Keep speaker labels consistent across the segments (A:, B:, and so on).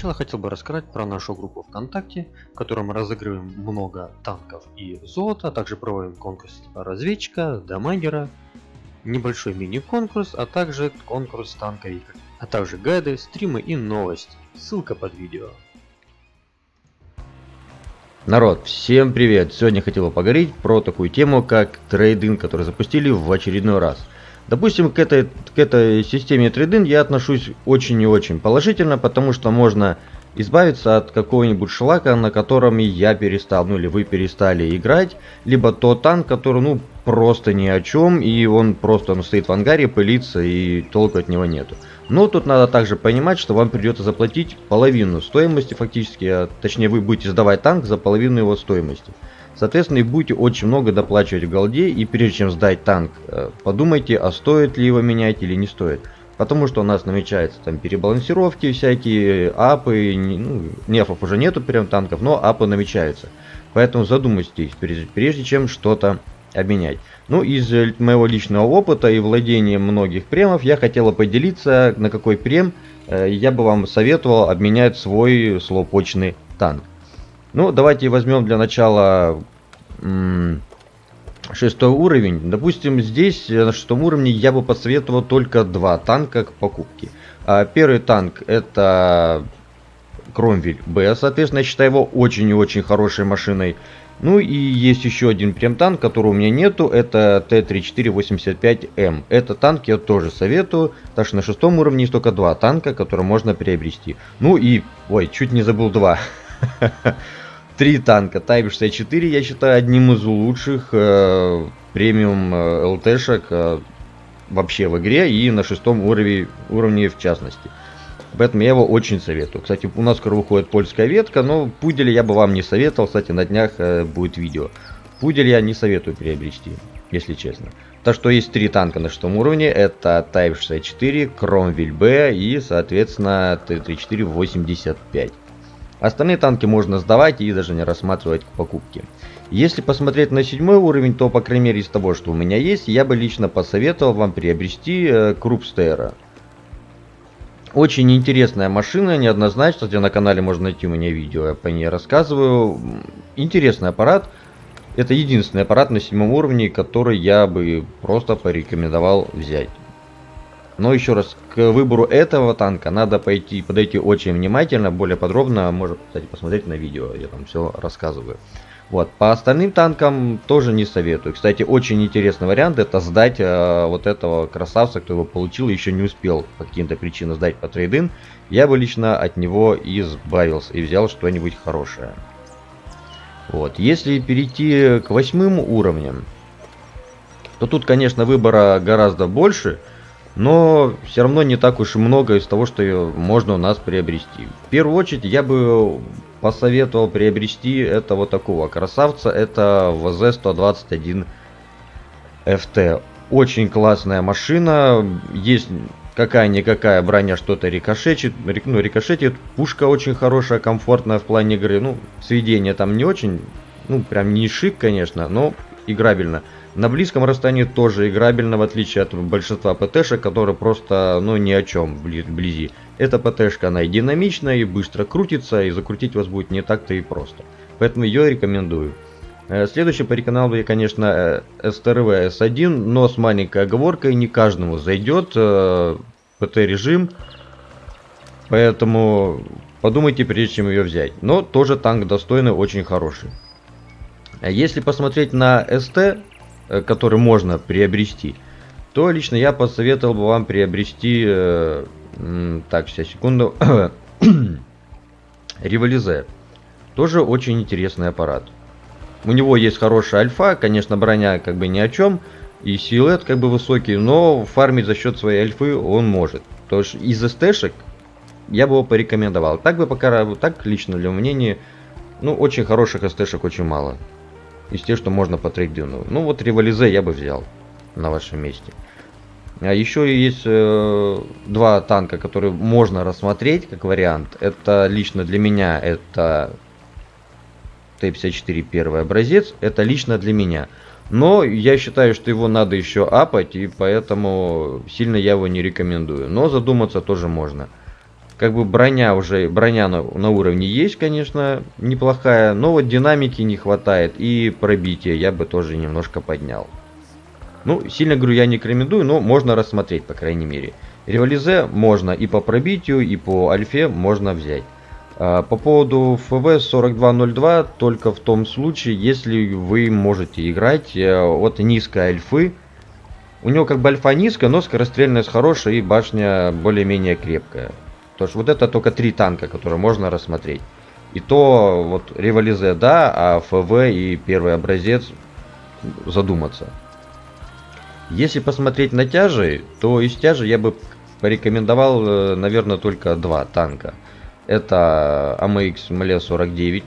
A: начала хотел бы рассказать про нашу группу ВКонтакте, в которой мы разыгрываем много танков и золота, а также проводим конкурс разведчика, дамагера, небольшой мини-конкурс, а также конкурс танковика, а также гайды, стримы и новости. Ссылка под видео.
B: Народ, всем привет! Сегодня хотел бы поговорить про такую тему, как трейдинг, который запустили в очередной раз. Допустим, к этой, к этой системе трейдинг я отношусь очень и очень положительно, потому что можно избавиться от какого-нибудь шлака, на котором я перестал, ну или вы перестали играть, либо тот танк, который, ну, просто ни о чем, и он просто он стоит в ангаре, пылится, и толку от него нету. Но тут надо также понимать, что вам придется заплатить половину стоимости фактически, а точнее вы будете сдавать танк за половину его стоимости. Соответственно, и будете очень много доплачивать в голде, и прежде чем сдать танк, э, подумайте, а стоит ли его менять или не стоит. Потому что у нас намечаются там перебалансировки всякие, апы, ну, нефов уже нету прям танков, но апы намечаются. Поэтому задумайтесь, прежде чем что-то обменять. Ну, из э, моего личного опыта и владения многих премов я хотела поделиться, на какой прем э, я бы вам советовал обменять свой слоупочный танк. Ну, давайте возьмем для начала шестой уровень. Допустим, здесь э, на шестом уровне я бы посоветовал только два танка к покупке. А первый танк это Кромвель Б, соответственно, я считаю его очень и очень хорошей машиной. Ну и есть еще один прям танк, которого у меня нету, это Т-3485М. Этот танк я тоже советую, так что на шестом уровне есть только два танка, которые можно приобрести. Ну и, ой, чуть не забыл два. Три танка Тайп-64 я считаю одним из лучших э, премиум э, ЛТшек э, вообще в игре и на шестом уровне, уровне в частности. Поэтому я его очень советую. Кстати, у нас скоро выходит польская ветка, но пудель я бы вам не советовал. Кстати, на днях э, будет видео. Пудель я не советую приобрести, если честно. Так что есть три танка на шестом уровне. Это Type 64, Кромвель Б и, соответственно, Т-34 85. Остальные танки можно сдавать и даже не рассматривать к покупке. Если посмотреть на седьмой уровень, то, по крайней мере, из того, что у меня есть, я бы лично посоветовал вам приобрести э, Крупстера. Очень интересная машина, неоднозначно, где на канале можно найти у меня видео, я по ней рассказываю. Интересный аппарат. Это единственный аппарат на седьмом уровне, который я бы просто порекомендовал взять. Но еще раз, к выбору этого танка надо пойти, подойти очень внимательно, более подробно, можно, кстати, посмотреть на видео, я там все рассказываю. Вот, по остальным танкам тоже не советую. Кстати, очень интересный вариант это сдать э, вот этого красавца, кто его получил, еще не успел по каким-то причинам сдать по трейдин. Я бы лично от него избавился и взял что-нибудь хорошее. Вот, если перейти к восьмым уровням, то тут, конечно, выбора гораздо больше, но все равно не так уж и много из того, что можно у нас приобрести. В первую очередь я бы посоветовал приобрести это вот такого красавца. Это ВЗ-121 FT. Очень классная машина. Есть какая-никакая броня что-то рикошетит. Ну, рикошетит. Пушка очень хорошая, комфортная в плане игры. Ну, сведение там не очень. Ну, прям не шик, конечно, но играбельно. На близком расстоянии тоже играбельно, в отличие от большинства ПТшек, которые просто, ну, ни о чем вблизи. Эта ПТшка, она и динамичная, и быстро крутится, и закрутить вас будет не так-то и просто. Поэтому ее рекомендую. Э, следующий порекомендовал бы я, конечно, STRV S1, но с маленькой оговоркой, не каждому зайдет э, ПТ-режим, поэтому подумайте, прежде чем ее взять. Но тоже танк достойный, очень хороший. Если посмотреть на СТ, Э, который можно приобрести, то лично я посоветовал бы вам приобрести, э, так, сейчас, секунду, Револизе. Тоже очень интересный аппарат. У него есть хорошая альфа, конечно, броня как бы ни о чем, и силуэт как бы высокий, но фармить за счет своей альфы он может. То есть из СТшек я бы его порекомендовал. Так бы пока, так лично для мнения, ну очень хороших СТшек очень мало из тех, что можно по трейдину. Ну вот револизе я бы взял на вашем месте. А еще есть э, два танка, которые можно рассмотреть как вариант. Это лично для меня это Т-54 первый образец. Это лично для меня. Но я считаю, что его надо еще апать, и поэтому сильно я его не рекомендую. Но задуматься тоже можно. Как бы броня уже, броня на, на уровне есть, конечно, неплохая, но вот динамики не хватает и пробития я бы тоже немножко поднял. Ну, сильно говорю, я не рекомендую, но можно рассмотреть, по крайней мере. Револизе можно и по пробитию, и по альфе можно взять. А, по поводу ФВ 4202, только в том случае, если вы можете играть э, от низкой альфы. У него как бы альфа низкая, но скорострельность хорошая и башня более-менее крепкая. То есть вот это только три танка, которые можно рассмотреть. И то вот револизе да, а ФВ и первый образец задуматься. Если посмотреть на тяжи, то из тяжи я бы порекомендовал, э, наверное, только два танка. Это AMX MLE 49.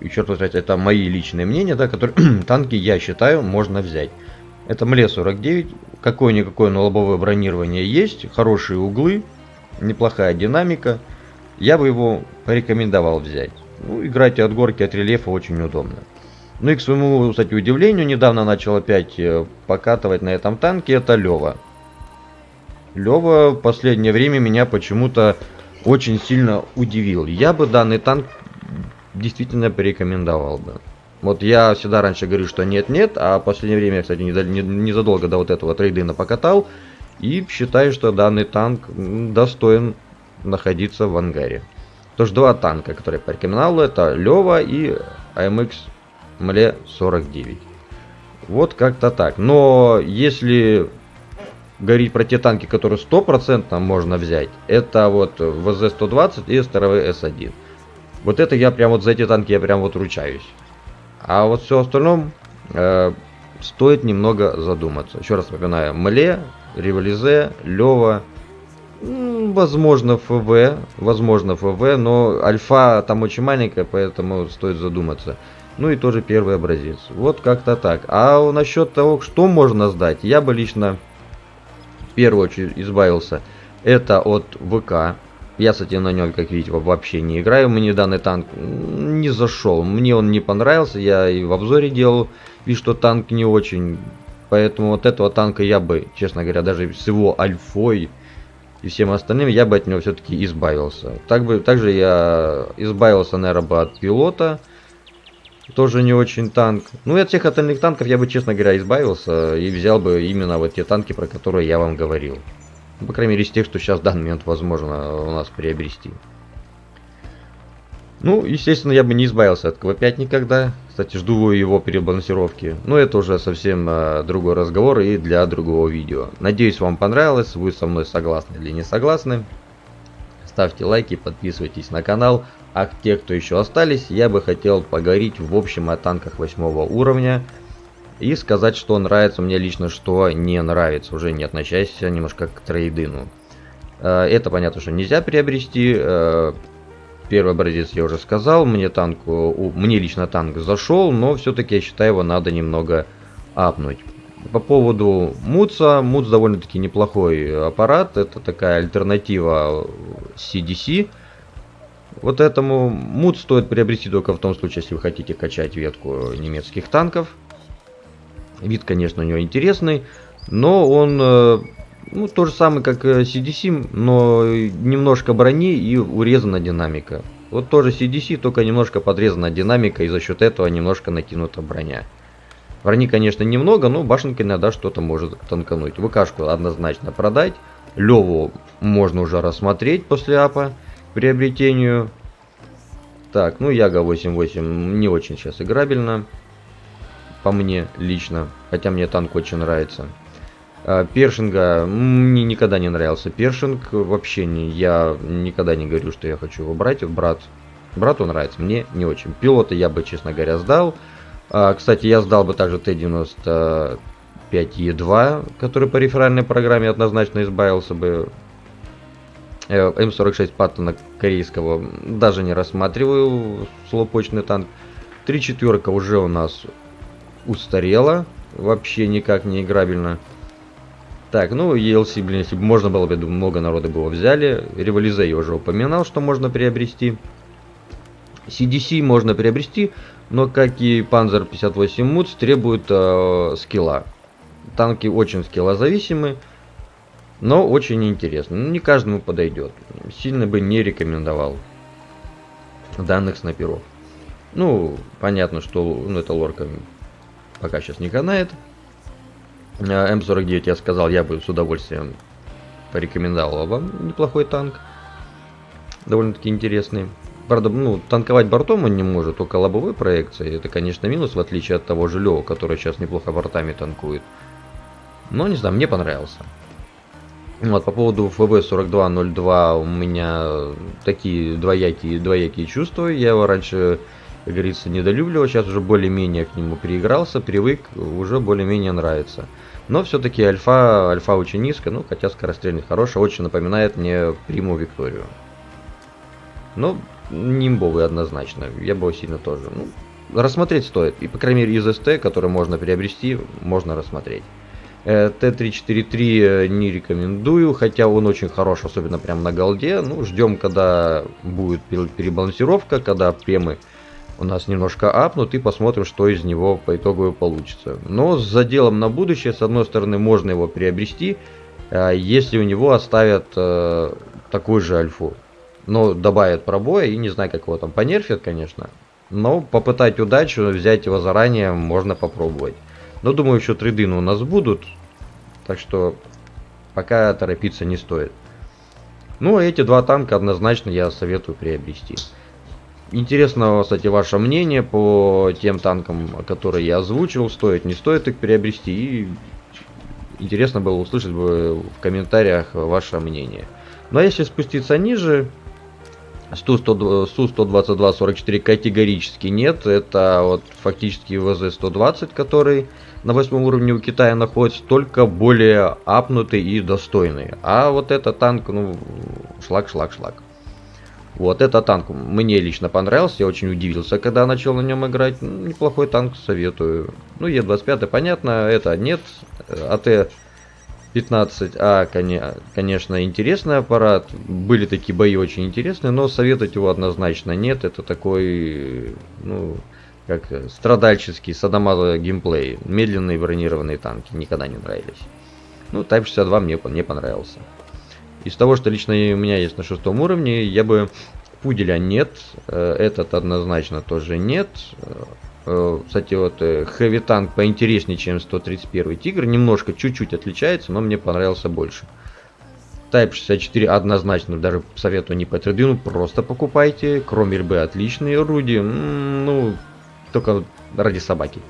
B: Еще раз сказать, это мои личные мнения, да, которые танки, я считаю, можно взять. Это MLE 49. Какое-никакое, но лобовое бронирование есть. Хорошие углы. Неплохая динамика. Я бы его порекомендовал взять. Ну, играть от горки, от рельефа очень удобно. Ну и к своему, кстати, удивлению, недавно начал опять э, покатывать на этом танке, это Лева. Лева в последнее время меня почему-то очень сильно удивил. Я бы данный танк действительно порекомендовал бы. Вот я всегда раньше говорю, что нет-нет, а в последнее время, кстати, незадолго до вот этого трейдина покатал. И считаю, что данный танк достоин находиться в ангаре. То что два танка, которые я порекомендовал, это Лева и AMX Мле 49. Вот как-то так. Но если говорить про те танки, которые 100% можно взять, это вот ВЗ-120 и СТРВ С1. Вот это я прям вот за эти танки я прям вот ручаюсь. А вот все остальном э, стоит немного задуматься. Еще раз напоминаю, Мле, Револизе, Лева, возможно ФВ, возможно ФВ, но альфа там очень маленькая, поэтому стоит задуматься. Ну и тоже первый образец. Вот как-то так. А насчет того, что можно сдать, я бы лично в первую очередь избавился. Это от ВК. Я, кстати, на нем, как видите, вообще не играю. Мне данный танк не зашел. Мне он не понравился. Я и в обзоре делал вид, что танк не очень. Поэтому вот этого танка я бы, честно говоря, даже с его альфой и всем остальным, я бы от него все-таки избавился. Так бы, также я избавился, наверное, бы от пилота. Тоже не очень танк. Ну и от всех остальных танков я бы, честно говоря, избавился и взял бы именно вот те танки, про которые я вам говорил. Ну, по крайней мере, из тех, что сейчас в данный момент возможно у нас приобрести. Ну, естественно, я бы не избавился от КВ-5 никогда. Кстати, жду его перебалансировки. Но это уже совсем э, другой разговор и для другого видео. Надеюсь, вам понравилось. Вы со мной согласны или не согласны. Ставьте лайки, подписывайтесь на канал. А те, кто еще остались, я бы хотел поговорить в общем о танках 8 уровня. И сказать, что нравится мне лично, что не нравится. Уже не относясь немножко к трейдину. Э, это понятно, что нельзя приобрести. Э, первый образец я уже сказал. Мне, танк, мне лично танк зашел, но все-таки я считаю его надо немного апнуть. По поводу Муца. Муц довольно-таки неплохой аппарат. Это такая альтернатива CDC. Вот этому мут стоит приобрести только в том случае, если вы хотите качать ветку немецких танков. Вид, конечно, у него интересный, но он э, ну, то же самое, как CDC, э, но немножко брони и урезана динамика. Вот тоже CDC, только немножко подрезана динамика, и за счет этого немножко накинута броня. Брони, конечно, немного, но башенка иногда что-то может танкануть. ВКшку однозначно продать. Леву можно уже рассмотреть после апа приобретению. Так, ну Яга 8.8 не очень сейчас играбельно. По мне лично. Хотя мне танк очень нравится. А, Першинга мне никогда не нравился. Першинг вообще не. Я никогда не говорю, что я хочу его брать. Брат. Брату нравится, мне не очень. Пилота я бы, честно говоря, сдал. А, кстати, я сдал бы также Т-95Е2, который по реферальной программе однозначно избавился бы Э, М46 Паттона корейского даже не рассматриваю, слопочный танк. Три четверка уже у нас устарела, вообще никак не играбельно. Так, ну ELC, блин, если бы можно было, бы, думаю, много народа бы его взяли. Револизе я уже упоминал, что можно приобрести. CDC можно приобрести, но как и Panzer 58 Муц требует э, скилла. Танки очень скиллозависимы. Но очень интересно. Ну, не каждому подойдет. Сильно бы не рекомендовал данных снайперов. Ну, понятно, что ну, это лорка пока сейчас не канает. А, М49 я сказал, я бы с удовольствием порекомендовал вам неплохой танк. Довольно-таки интересный. Правда, ну, танковать бортом он не может, только лобовой проекции. Это, конечно, минус, в отличие от того же Лео, который сейчас неплохо бортами танкует. Но, не знаю, мне понравился. Вот, по поводу ФБ-4202 у меня такие двоякие, двоякие чувства. Я его раньше, как говорится, недолюбливал, сейчас уже более-менее к нему переигрался, привык, уже более-менее нравится. Но все-таки альфа, альфа очень низко, ну, хотя скорострельность хорошая, очень напоминает мне Приму Викторию. Ну, нимбовый однозначно, я бы сильно тоже. Ну, рассмотреть стоит, и по крайней мере из СТ, который можно приобрести, можно рассмотреть. Э, Т-343 э, не рекомендую, хотя он очень хорош, особенно прям на голде. Ну, ждем, когда будет перебалансировка, когда премы у нас немножко апнут и посмотрим, что из него по итогу получится. Но с заделом на будущее, с одной стороны, можно его приобрести, э, если у него оставят такую же альфу. Но добавят пробоя и не знаю, как его там понерфят, конечно. Но попытать удачу, взять его заранее можно попробовать. Но думаю, еще трейдины у нас будут. Так что пока торопиться не стоит. Ну, эти два танка однозначно я советую приобрести. Интересно, кстати, ваше мнение по тем танкам, которые я озвучил. Стоит, не стоит их приобрести. И интересно было услышать бы в комментариях ваше мнение. Ну а если спуститься ниже, Су-122-44 категорически нет. Это вот фактически ВЗ-120, который на восьмом уровне у Китая находится, только более апнутый и достойный. А вот этот танк, ну, шлак, шлак, шлак. Вот этот танк мне лично понравился, я очень удивился, когда начал на нем играть. Ну, неплохой танк, советую. Ну, Е25, понятно, это нет. АТ 15А, конечно, интересный аппарат. Были такие бои очень интересные, но советовать его однозначно нет. Это такой, ну, как страдальческий садомазо геймплей. Медленные бронированные танки никогда не нравились. Ну, Type 62 мне, мне понравился. Из того, что лично у меня есть на шестом уровне, я бы... Пуделя нет, э, этот однозначно тоже нет. Э, кстати, вот э, Heavy Tank поинтереснее, чем 131 Тигр. Немножко, чуть-чуть отличается, но мне понравился больше. Type 64 однозначно даже советую не по трейдину, просто покупайте. Кромер Б отличные орудия, ну, только ради собаки.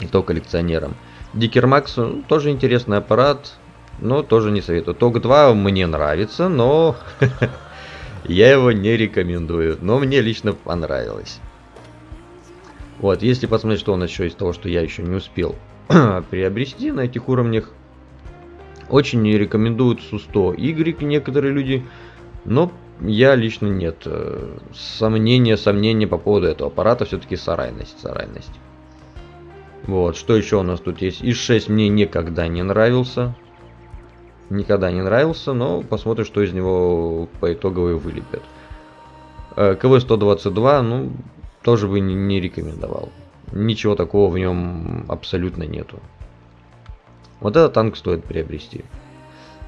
B: И то коллекционерам. Дикер Макс тоже интересный аппарат, но тоже не советую. Ток 2 мне нравится, но я его не рекомендую. Но мне лично понравилось. Вот, если посмотреть, что у нас еще из того, что я еще не успел приобрести на этих уровнях, очень не рекомендуют Су-100Y некоторые люди, но я лично нет. Э, сомнения, сомнения по поводу этого аппарата все-таки сарайность, сарайность. Вот, что еще у нас тут есть? ИС-6 мне никогда не нравился. Никогда не нравился, но посмотрим, что из него по итоговой вылепят. Э, КВ-122, ну, тоже бы не, рекомендовал. Ничего такого в нем абсолютно нету. Вот этот танк стоит приобрести.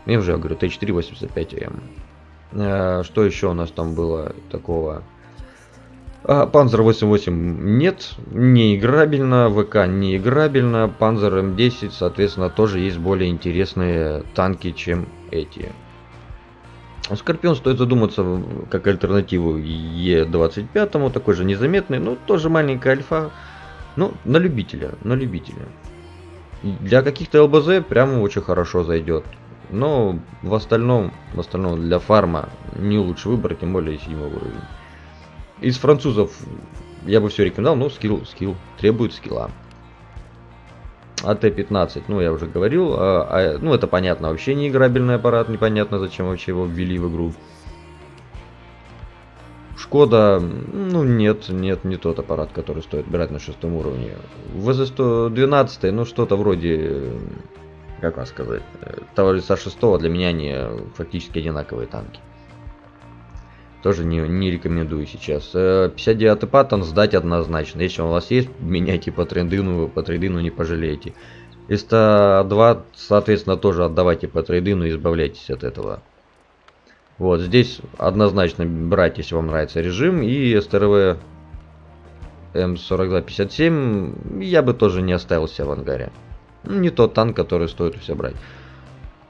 B: Я уже говорю, Т485М. Э, что еще у нас там было такого? А, Панзер 88 нет, не играбельно, ВК не играбельно, Панзер М10, соответственно, тоже есть более интересные танки, чем эти. Скорпион стоит задуматься как альтернативу Е25, такой же незаметный, но тоже маленькая альфа. Ну, на любителя, на любителя. Для каких-то ЛБЗ прямо очень хорошо зайдет. Но в остальном, в остальном для фарма не лучший выбор, тем более 7 уровень. Из французов я бы все рекомендовал, но скилл, скилл, требует скилла. АТ-15, ну я уже говорил, а, а, ну это понятно, вообще не играбельный аппарат, непонятно зачем вообще его ввели в игру. Шкода, ну нет, нет, не тот аппарат, который стоит брать на шестом уровне. ВЗ-112, ну что-то вроде, как вам сказать, товарища 6 для меня они фактически одинаковые танки. Тоже не, не рекомендую сейчас. 59 э, паттон сдать однозначно. Если он у вас есть, меняйте по трендину, по трендину не пожалеете. СТ-2, соответственно, тоже отдавайте по трейдину и избавляйтесь от этого. Вот, здесь однозначно брать, если вам нравится режим. И СТРВ М4257 я бы тоже не оставил себя в ангаре. Ну, не тот танк, который стоит у себя брать.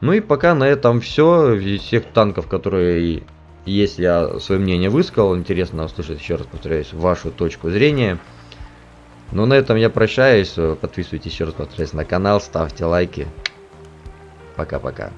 B: Ну и пока на этом все. Из всех танков, которые есть, я свое мнение высказал. Интересно услышать, еще раз повторяюсь, вашу точку зрения. Ну на этом я прощаюсь. Подписывайтесь еще раз, повторяюсь, на канал, ставьте лайки. Пока-пока.